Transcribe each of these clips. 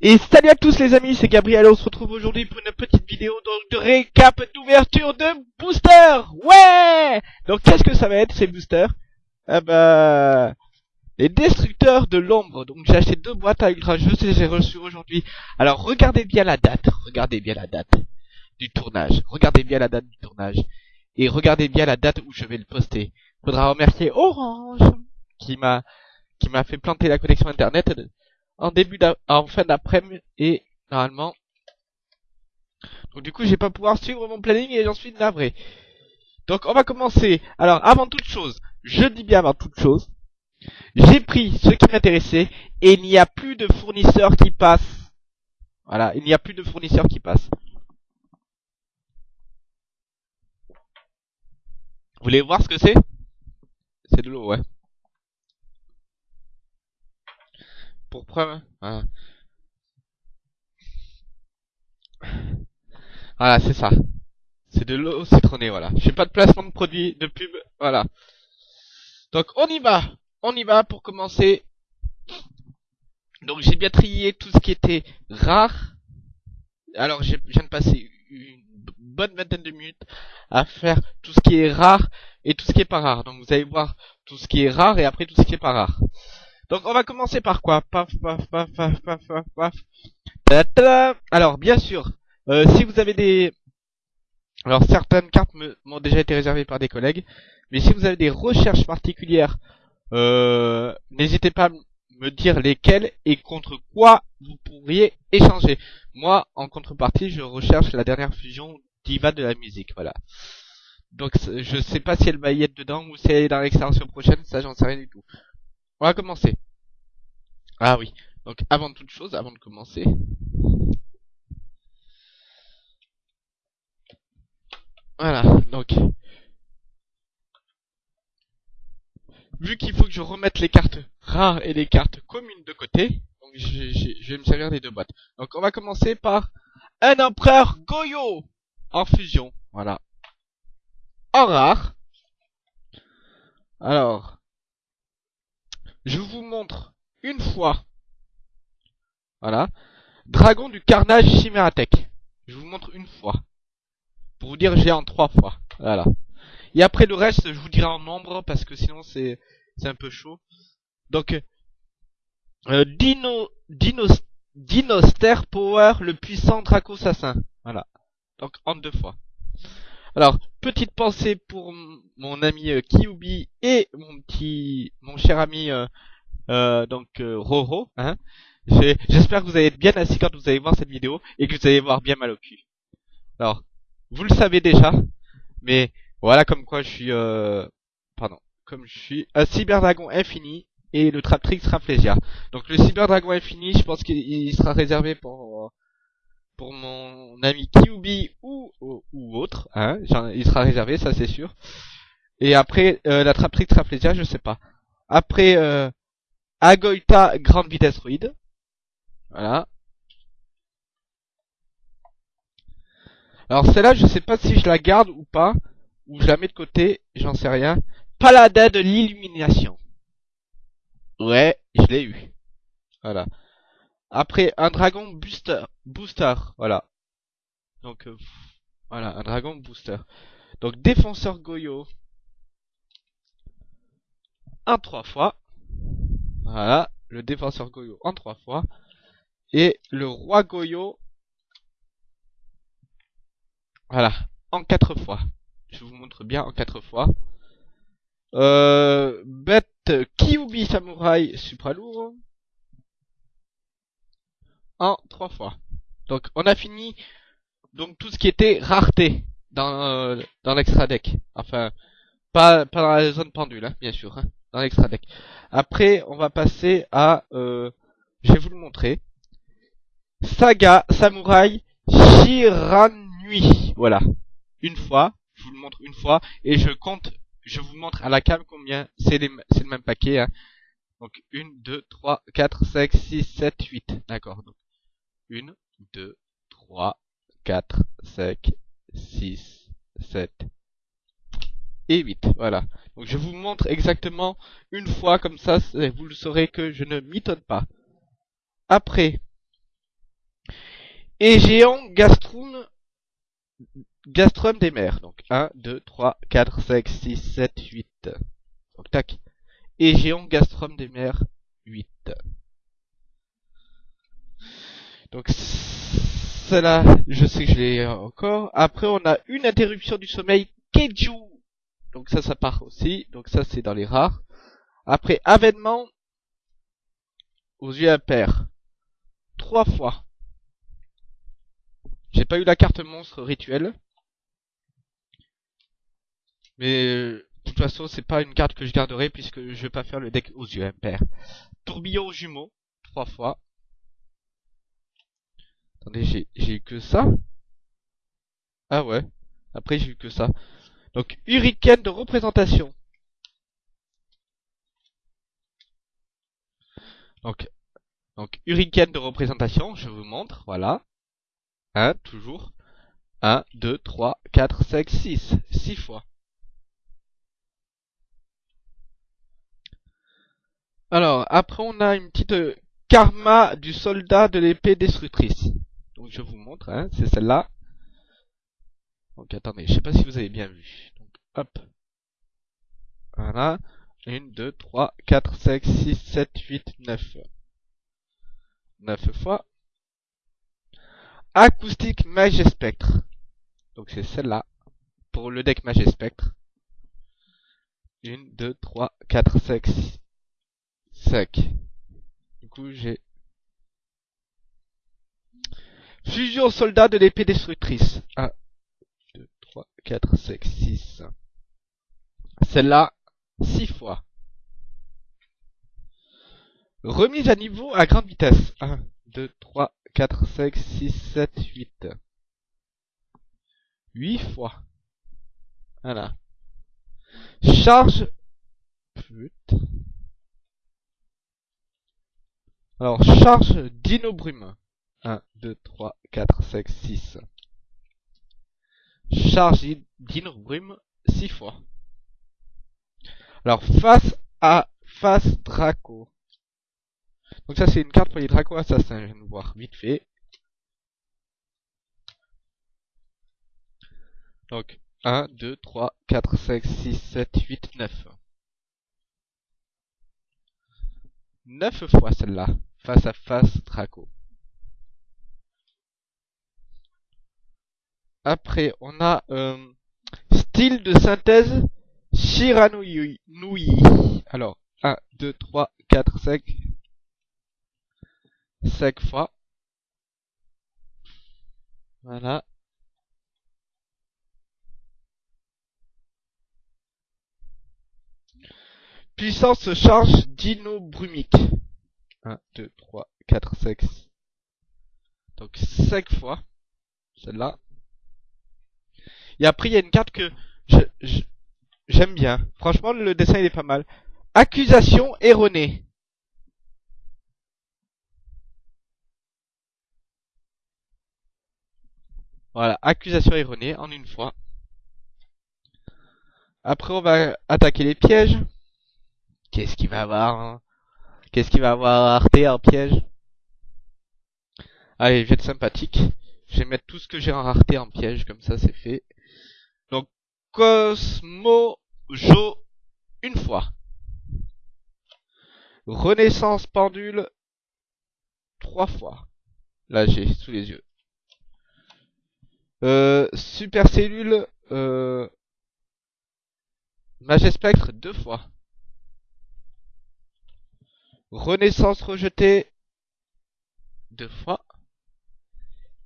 Et salut à tous les amis, c'est Gabriel, on se retrouve aujourd'hui pour une petite vidéo donc de récap d'ouverture de booster. Ouais! Donc qu'est-ce que ça va être ces boosters? Ah bah... Les destructeurs de l'ombre, donc j'ai acheté deux boîtes à ultra et j'ai reçu aujourd'hui. Alors regardez bien la date, regardez bien la date du tournage, regardez bien la date du tournage, et regardez bien la date où je vais le poster. Faudra remercier Orange, qui m'a qui m'a fait planter la connexion internet en début en fin d'après-midi et normalement. Donc du coup, je vais pas pouvoir suivre mon planning et j'en suis navré. Donc on va commencer. Alors avant toute chose, je dis bien avant toute chose, j'ai pris ce qui m'intéressait et il n'y a plus de fournisseurs qui passent. Voilà, il n'y a plus de fournisseurs qui passent. Vous voulez voir ce que c'est? C'est de l'eau, ouais. Pour preuve. Voilà, voilà c'est ça. C'est de l'eau citronnée, voilà. J'ai pas de placement de produit, de pub, voilà. Donc on y va, on y va pour commencer. Donc j'ai bien trié tout ce qui était rare. Alors je viens de passer une bonne vingtaine de minutes à faire tout ce qui est rare et tout ce qui est pas rare. Donc vous allez voir tout ce qui est rare et après tout ce qui est pas rare. Donc on va commencer par quoi? Paf, paf, paf, paf, paf, paf, paf. Alors bien sûr, euh, si vous avez des... Alors certaines cartes m'ont déjà été réservées par des collègues, mais si vous avez des recherches particulières, euh, n'hésitez pas à me dire lesquelles et contre quoi vous pourriez échanger. Moi, en contrepartie, je recherche la dernière fusion diva de la musique, voilà. Donc je sais pas si elle va y être dedans ou si elle est dans l'extension prochaine, ça j'en sais rien du tout. On va commencer. Ah oui. Donc avant toute chose, avant de commencer. Voilà, donc. Vu qu'il faut que je remette les cartes rares et les cartes communes de côté, donc je vais me servir des deux boîtes. Donc on va commencer par un empereur Goyo en fusion. Voilà. En rare. Alors, je vous montre une fois. Voilà. Dragon du carnage Chimératech. Je vous montre une fois. Pour vous dire j'ai en trois fois. Voilà. Et après le reste, je vous dirai en nombre parce que sinon c'est c'est un peu chaud. Donc euh, Dino Dino Dinoster Power, le puissant Draco Assassin. Voilà. Donc en deux fois. Alors, petite pensée pour mon ami euh, et mon petit, mon cher ami euh, euh, donc Roro. Hein. J'espère que vous allez être bien assis quand vous allez voir cette vidéo et que vous allez voir bien mal au cul. Alors, vous le savez déjà, mais voilà comme quoi je suis, pardon, comme je suis un cyberdragon infini et le Traptrix Rafflesia. Donc le cyberdragon infini, je pense qu'il sera réservé pour pour mon ami Kyubi ou, ou, autre, hein, il sera réservé, ça c'est sûr. Et après, euh, la Traptrix Traplesia, je sais pas. Après, euh, Agoita Grande Vitesse Ruide. Voilà. Alors celle-là, je sais pas si je la garde ou pas, ou je la mets de côté, j'en sais rien. Paladin de l'illumination. Ouais, je l'ai eu. Voilà. Après, un dragon booster. Booster, voilà. Donc, euh, voilà, un dragon booster. Donc, défenseur Goyo. Un trois fois. Voilà, le défenseur Goyo en trois fois. Et le roi Goyo. Voilà, en quatre fois. Je vous montre bien en quatre fois. Euh, bête Kyubi Samurai Supra lourd en trois fois. Donc on a fini donc tout ce qui était rareté dans euh, dans l'extra deck. Enfin pas pas dans la zone pendule hein, bien sûr, hein, dans l'extra deck. Après on va passer à euh, je vais vous le montrer. Saga Samurai Shiranui. Voilà. Une fois, je vous le montre une fois et je compte je vous montre à la cam combien c'est le même paquet hein. Donc 1 2 3 4 5 6 7 8. D'accord. 1, 2, 3, 4, 5, 6, 7 et 8. Voilà. Donc je vous montre exactement une fois, comme ça vous le saurez que je ne m'étonne pas. Après, Et géant gastrum, gastrum des mers. Donc 1, 2, 3, 4, 5, 6, 7, 8. Donc tac. Et géant gastrum des mers 8. Donc celle-là, je sais que je l'ai encore. Après on a une interruption du sommeil Keiju. Donc ça, ça part aussi. Donc ça, c'est dans les rares. Après, avènement aux yeux impairs. Trois fois. J'ai pas eu la carte monstre rituelle. Mais de toute façon, c'est pas une carte que je garderai puisque je vais pas faire le deck aux yeux impairs. Tourbillon aux jumeaux. Trois fois. Attendez, j'ai eu que ça Ah ouais. Après, j'ai eu que ça. Donc, hurricane de représentation. Donc, donc hurricane de représentation, je vous montre, voilà. 1, toujours. 1, 2, 3, 4, 5, 6. 6 fois. Alors, après on a une petite euh, karma du soldat de l'épée destructrice. Donc je vous montre, hein, c'est celle-là. Donc attendez, je sais pas si vous avez bien vu. Donc hop. Voilà. 1, 2, 3, 4, 5, 6, 7, 8, 9. 9 fois. Acoustique Mage Spectre. Donc c'est celle-là. Pour le deck Mage Spectre. 1, 2, 3, 4, 5, 6, 5. Du coup j'ai... Fusion soldat de l'épée destructrice. 1, 2, 3, 4, 5, 6. Celle-là, 6 fois. Remise à niveau à grande vitesse. 1, 2, 3, 4, 5, 6, 7, 8. 8 fois. Voilà. Charge. Putain. Alors, charge Dino Brume. 1, 2, 3, 4, 5, 6. Charge Dino Brume 6 fois. Alors, face à face Draco. Donc ça, c'est une carte pour les Draco assassins. Je viens de voir vite fait. Donc, 1, 2, 3, 4, 5, 6, 7, 8, 9. 9 fois celle-là. Face à face Draco. Après, on a euh, style de synthèse Shiranui. Alors, 1, 2, 3, 4, 5. 5 fois. Voilà. Puissance charge dino brumique. 1, 2, 3, 4, 5. Donc 5 fois. Celle-là. Et après, il y a une carte que j'aime bien. Franchement, le dessin, il est pas mal. Accusation erronée. Voilà, accusation erronée en une fois. Après, on va attaquer les pièges. Qu'est-ce qu'il va avoir hein? Qu'est-ce qu'il va avoir Arte en piège? Allez, je vais être sympathique. Je vais mettre tout ce que j'ai en rareté en piège, comme ça c'est fait. Donc, Cosmo Jo, une fois. Renaissance pendule, trois fois. Là, j'ai sous les yeux. Euh, super cellule, euh, Spectre, deux fois. Renaissance rejetée, deux fois.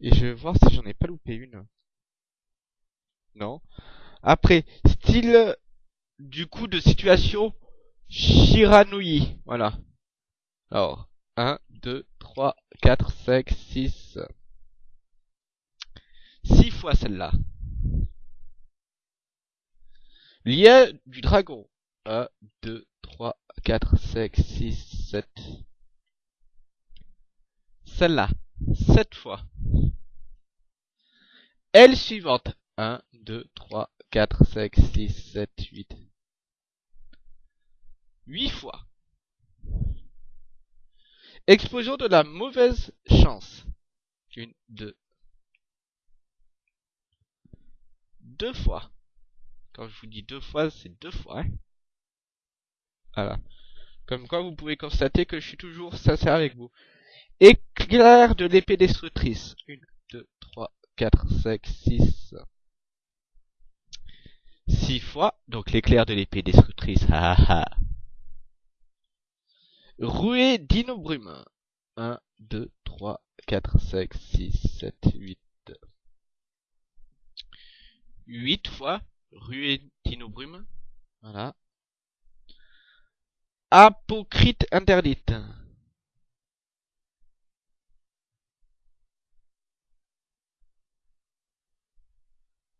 Et je vais voir si j'en ai pas loupé une. Non. Après, style du coup de situation Shiranui. Voilà. Alors, 1, 2, 3, 4, 5, 6. 6 fois celle-là. Lien du dragon. 1, 2, 3, 4, 5, 6, 7. Celle-là. 7 fois. Elle suivante. 1, 2, 3, 4, 5, 6, 7, 8. 8 fois. Explosion de la mauvaise chance. 1, 2. Deux fois. Quand je vous dis deux fois, c'est deux fois. Hein voilà. Comme quoi, vous pouvez constater que je suis toujours sincère avec vous. Éclair de l'épée destructrice. 1, 2, 3, 4, 5, 6, 6 fois. Donc l'éclair de l'épée destructrice. Ha ha. Rouée d'inobrume. 1, 2, 3, 4, 5, 6, 7, 8. 8 fois. Ruée d'inobrume. Voilà. Apocrite interdite.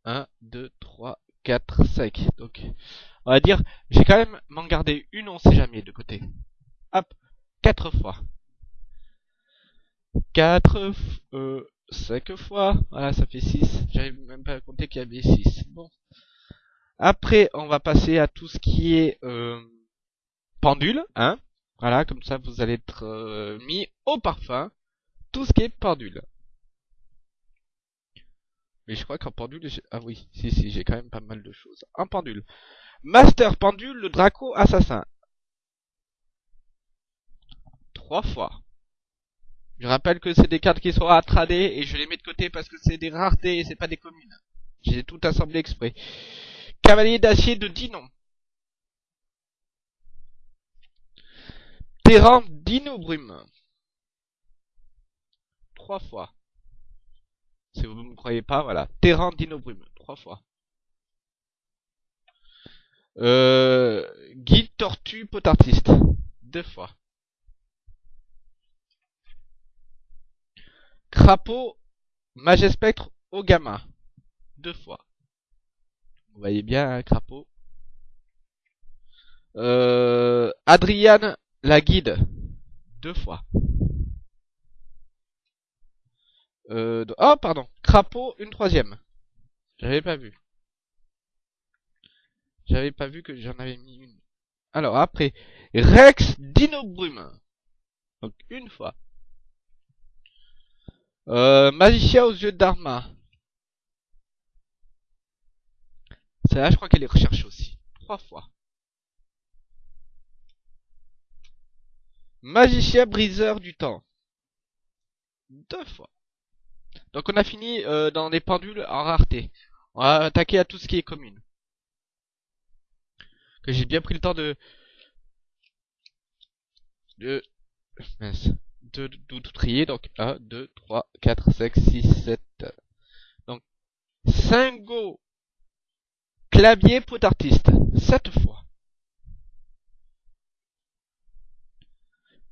Un, deux, trois, quatre, cinq. Donc, on va dire, j'ai quand même m'en garder une, on sait jamais, de côté. Hop, quatre fois. Quatre, euh, cinq fois. Voilà, ça fait six. J'avais même pas compté qu'il y avait six. Bon. Après, on va passer à tout ce qui est... Euh, pendule, hein. Voilà, comme ça vous allez être euh, mis au parfum tout ce qui est pendule. Mais je crois qu'en pendule, ah oui, si si, j'ai quand même pas mal de choses. En pendule. Master pendule, le Draco assassin. Trois fois. Je rappelle que c'est des cartes qui sont à trader et je les mets de côté parce que c'est des raretés et c'est pas des communes. J'ai tout assemblé exprès. Cavalier d'acier de Dinon. Terrain d'inobrume. Trois fois. Si vous ne me croyez pas, voilà. Terrain d'inobrume. Trois fois. Euh, guide tortue potartiste. Deux fois. Crapaud magespectre au gamma. Deux fois. Vous voyez bien, un crapaud. Euh, Adriane la guide. Deux fois. Oh, pardon. Crapaud, une troisième. J'avais pas vu. J'avais pas vu que j'en avais mis une. Alors, après. Rex Dinobrume. Donc, une fois. Euh, Magicien aux yeux d'Arma. Celle-là, je crois qu'elle est recherchée aussi. Trois fois. Magicien briseur du temps. Deux fois. Donc on a fini euh, dans les pendules en rareté. On va attaquer à tout ce qui est commune. Que j'ai bien pris le temps de... De... De, de, tout trier. Donc 1, 2, 3, 4, 5, 6, 7. Donc 5 go. Clavier pot artiste. 7 fois.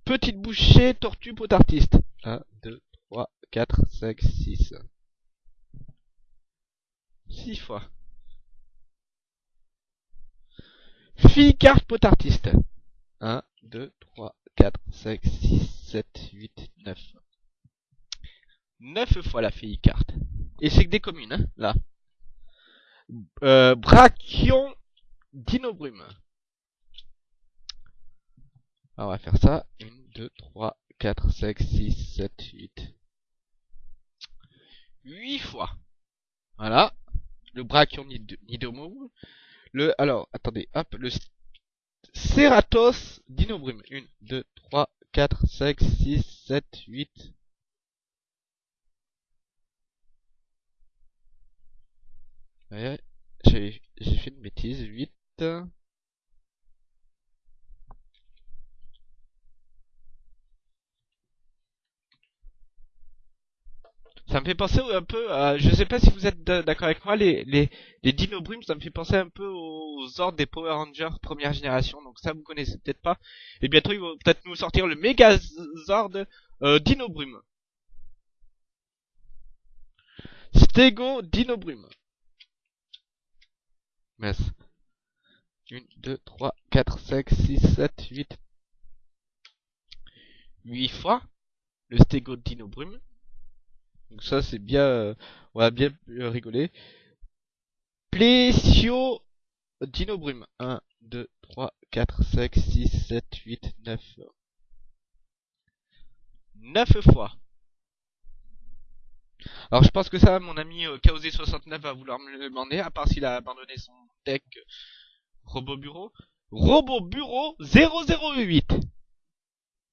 Petite bouchée, tortue, pot artiste. 1, 2, 3, 4, 5, 6. 6 fois. Fille carte pot artiste. 1, 2, 3, 4, 5, 6, 7, 8, 9. 9 fois la fille carte. Et c'est que des communes, hein, là. Euh, brachion d'inobrume. on va faire ça. 2, 3, 4, 5, 6, 7, 8. 8 fois. Voilà. Le brachion nidomou. Le, alors, attendez, hop, le Ceratos dinobrume. 1, 2, 3, 4, 5, 6, 7, 8. Ouais, j'ai fait une bêtise. 8. Ça me fait penser un peu à, je sais pas si vous êtes d'accord avec moi, les, les, les Dinobrumes, ça me fait penser un peu aux ordres des Power Rangers première génération, donc ça vous connaissez peut-être pas. Et bientôt ils vont peut-être nous sortir le Megazord euh, Dinobrume. Stego Dinobrume. Yes. 1, 2, 3, 4, 5, 6, 7, 8. 8 fois le Stego Dinobrume. Donc ça c'est bien, euh, on va bien euh, rigoler. Plesio Dinobrume. 1, 2, 3, 4, 5, 6, 7, 8, 9. 9 fois. Alors je pense que ça, mon ami euh, Kaosé69 va vouloir me le demander, à part s'il a abandonné son deck euh, Robot Bureau. Robot Bureau 008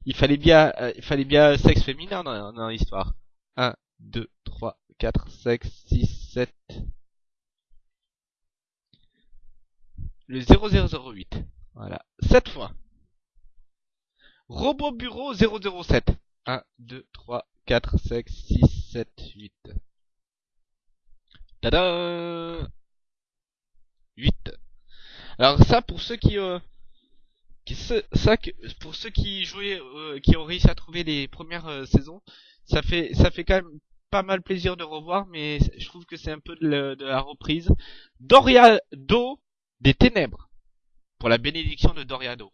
Il fallait bien, euh, il fallait bien sexe féminin dans, dans l'histoire. 1, 2, 3, 4, 5, 6, 7... Le 0008. Voilà. 7 fois. Robot Bureau 007. 1, 2, 3, 4, 5, 6, 7, 8. Tada 8. Alors ça pour ceux qui euh, qui ça pour ceux qui jouaient euh, qui ont réussi à trouver les premières euh, saisons, ça fait ça fait quand même pas mal plaisir de revoir mais je trouve que c'est un peu de, de la reprise. Doriado des ténèbres pour la bénédiction de Doriado.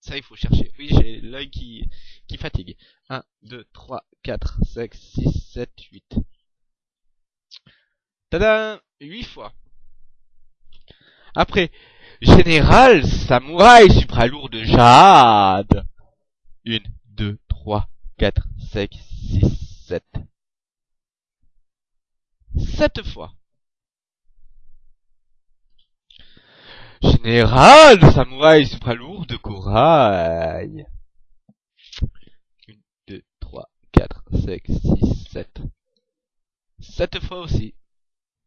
Ça, il faut chercher. Oui, j'ai l'œil qui, qui fatigue. 1, 2, 3, 4, 5, 6, 7, 8. Tada 8 fois. Après, Général Samouraï Supralourd de Jade. 1, 2, 3, 4, 5, 6, 7. 7 fois. Général Samouraï Supralourd de corail. 1, 2, 3, 4, 5, 6, 7. 7 fois aussi.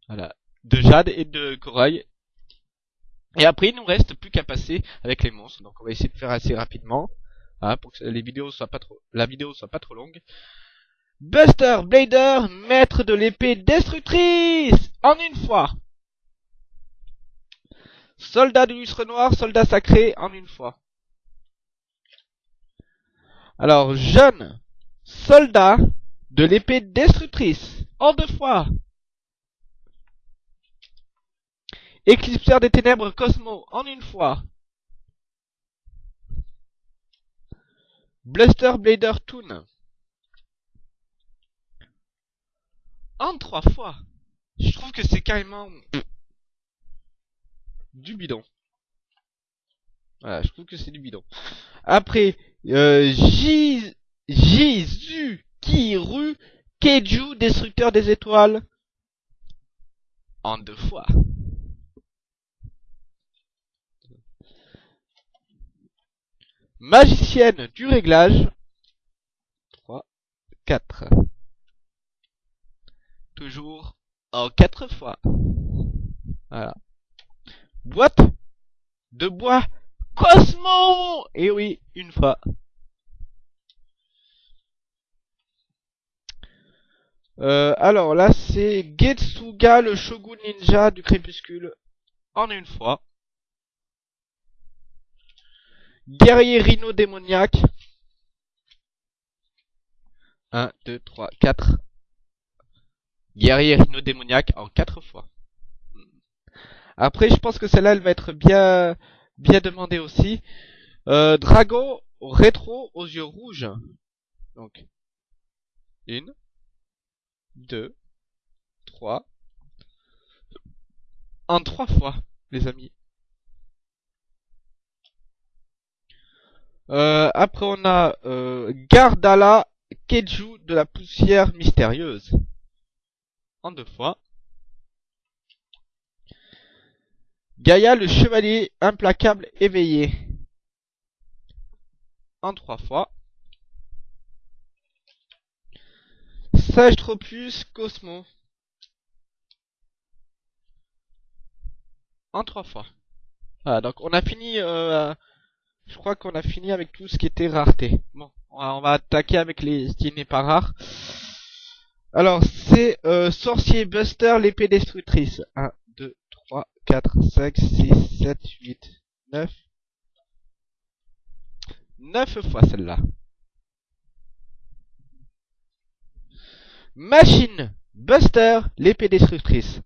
Voilà. De jade et de corail. Et après, il nous reste plus qu'à passer avec les monstres. Donc on va essayer de faire assez rapidement. Hein, pour que les vidéos soient pas trop, la vidéo soit pas trop longue. Buster Blader, maître de l'épée destructrice En une fois Soldat du lustre noir, soldat sacré en une fois. Alors, jeune soldat de l'épée destructrice en deux fois. Éclipseur des ténèbres Cosmo en une fois. Bluster Blader Toon. En trois fois. Je trouve que c'est carrément du bidon. Voilà, je trouve que c'est du bidon. Après, euh, Jizu Kiru Keiju, destructeur des étoiles. En deux fois. Magicienne du réglage. 3, 4. Toujours en quatre fois. Voilà. Boîte de bois Cosmo Et eh oui, une fois. Euh, alors là, c'est Getsuga, le shogun ninja du crépuscule, en une fois. Guerrier rhino démoniaque. 1, 2, 3, 4. Guerrier rhino démoniaque en 4 fois. Après, je pense que celle-là, elle va être bien, bien demandée aussi. Euh, Dragon rétro aux yeux rouges. Donc, une, deux, trois, en trois fois, les amis. Après, on a euh, Gardala Keju de la poussière mystérieuse. En deux fois. Gaïa le chevalier implacable éveillé. En trois fois. Sage Tropus Cosmo. En trois fois. Voilà, donc on a fini, euh, je crois qu'on a fini avec tout ce qui était rareté. Bon, on va, attaquer avec les qui n'est pas rare. Alors, c'est euh, Sorcier Buster, l'épée destructrice. 1, 2, 3, 4, 5, 6, 7, 8, 9. 9 fois celle-là. Machine Buster, l'épée destructrice.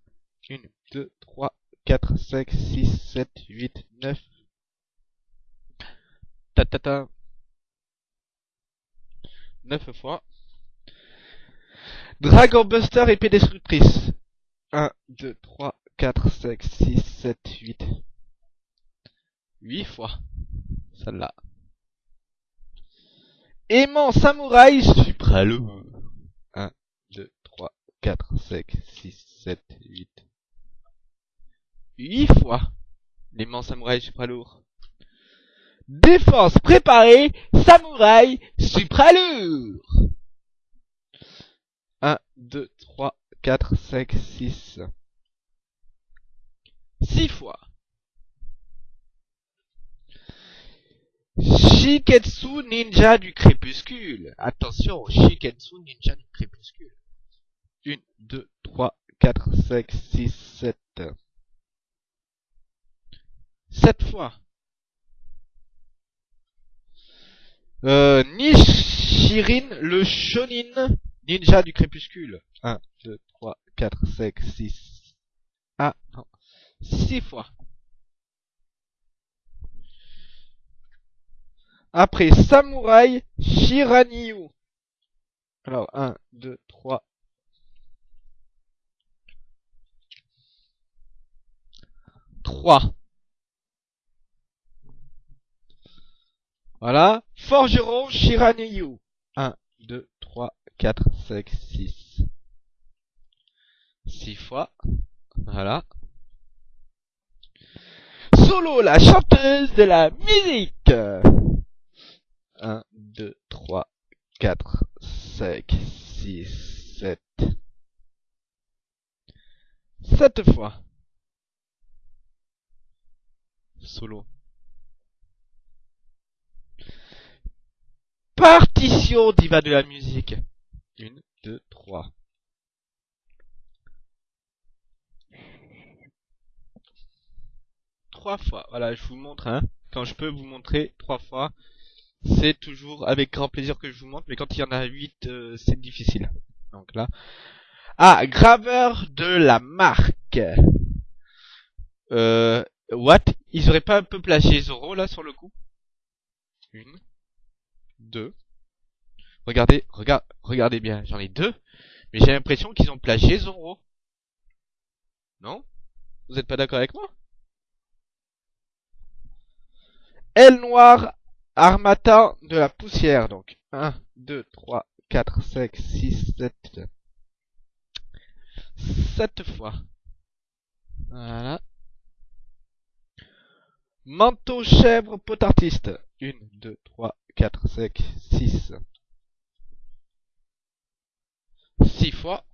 1, 2, 3, 4, 5, 6, 7, 8, 9. Ta ta ta. 9 fois. Dragon Buster, épée destructrice. 1, 2, 3, 4, 5, 6, 7, 8. 8 fois. Celle-là. Aimant samouraï supralo. 1, 2, 3, 4, 5, 6, 7, 8. 8 fois. L'aimant samouraï supra lourd. Défense préparée, samouraï supra lourd. 1, 2, 3, 4, 5, 6. 6 fois. Shiketsu ninja du crépuscule. Attention, Shiketsu ninja du crépuscule. 1, 2, 3, 4, 5, 6, 7. 7 fois. Euh, Nishirin, le shonin ninja du crépuscule. 1, 2, 3, 4, 5, 6. Ah, non. 6 fois. Après Samouraï Shiranyu. Alors, 1, 2, 3. 3. Voilà. Forgeron Shiranyu. 1, 2, 3, 4, 5, 6. 6 fois. Voilà. Solo, la chanteuse de la musique. 1, 2, 3, 4, 5, 6, 7. 7 fois. Solo. Partition diva de la musique. 1, 2, 3. Trois fois. Voilà, je vous montre, hein. Quand je peux vous montrer trois fois, c'est toujours avec grand plaisir que je vous montre. Mais quand il y en a huit, euh, c'est difficile. Donc là. Ah, graveur de la marque. Euh, what? Ils auraient pas un peu plagié Zoro là sur le coup? Une. Deux. Regardez, regarde, regardez bien, j'en ai deux. Mais j'ai l'impression qu'ils ont plagié Zoro. Non? Vous êtes pas d'accord avec moi? Aile noire, armatan de la poussière. Donc 1, 2, 3, 4, 5, 6, 7. 7 fois. Voilà. Manteau chèvre potartiste. 1, 2, 3, 4, 5, 6. 6 fois.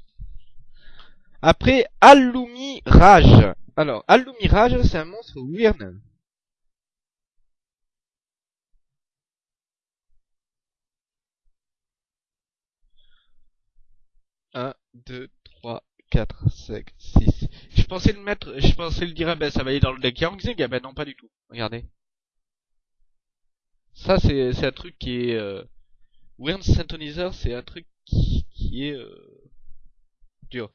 Après, Allumi Rage. Alors, Allumi Rage, c'est un monstre weird. 1, 2, 3, 4, 5, 6. Je pensais le mettre, je pensais le dire, ah ben ça va aller dans le deck Yangzing, ah ben non pas du tout. Regardez. Ça c'est un truc qui est euh... Weird Syntonizer, c'est un truc qui, qui est euh... dur.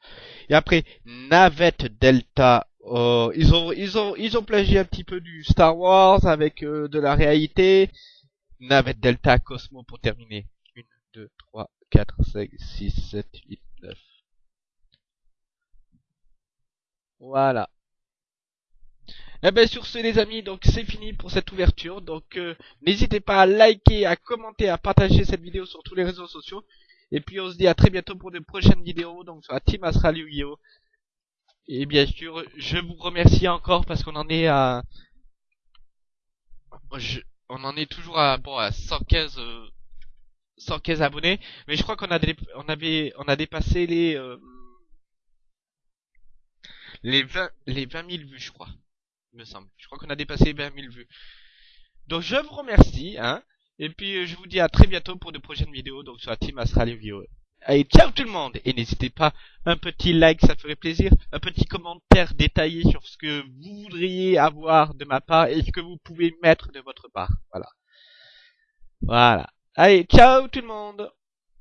Et après Navette Delta. Oh, ils ont ils ont ils ont plagié un petit peu du Star Wars avec euh, de la réalité. Navette Delta Cosmo pour terminer. 1 2 3 4 5 6 7 8 9. Voilà. Et ben sur ce les amis, donc c'est fini pour cette ouverture. Donc euh, n'hésitez pas à liker, à commenter, à partager cette vidéo sur tous les réseaux sociaux. Et puis on se dit à très bientôt pour de prochaines vidéos, donc sur la Team Astral Yu-Gi-Oh! Et bien sûr, je vous remercie encore parce qu'on en est à... Je... On en est toujours à, bon, à 115, euh... 115 abonnés. Mais je crois qu'on a, dé... on avait, on a dépassé les... Euh... Les 20, les 20 000 vues, je crois. Me semble. Je crois qu'on a dépassé les 20 000 vues. Donc je vous remercie, hein. Et puis je vous dis à très bientôt pour de prochaines vidéos, donc sur la Team Astral Yu-Gi-Oh! Allez, ciao tout le monde Et n'hésitez pas, un petit like, ça ferait plaisir, un petit commentaire détaillé sur ce que vous voudriez avoir de ma part et ce que vous pouvez mettre de votre part. Voilà. Voilà. Allez, ciao tout le monde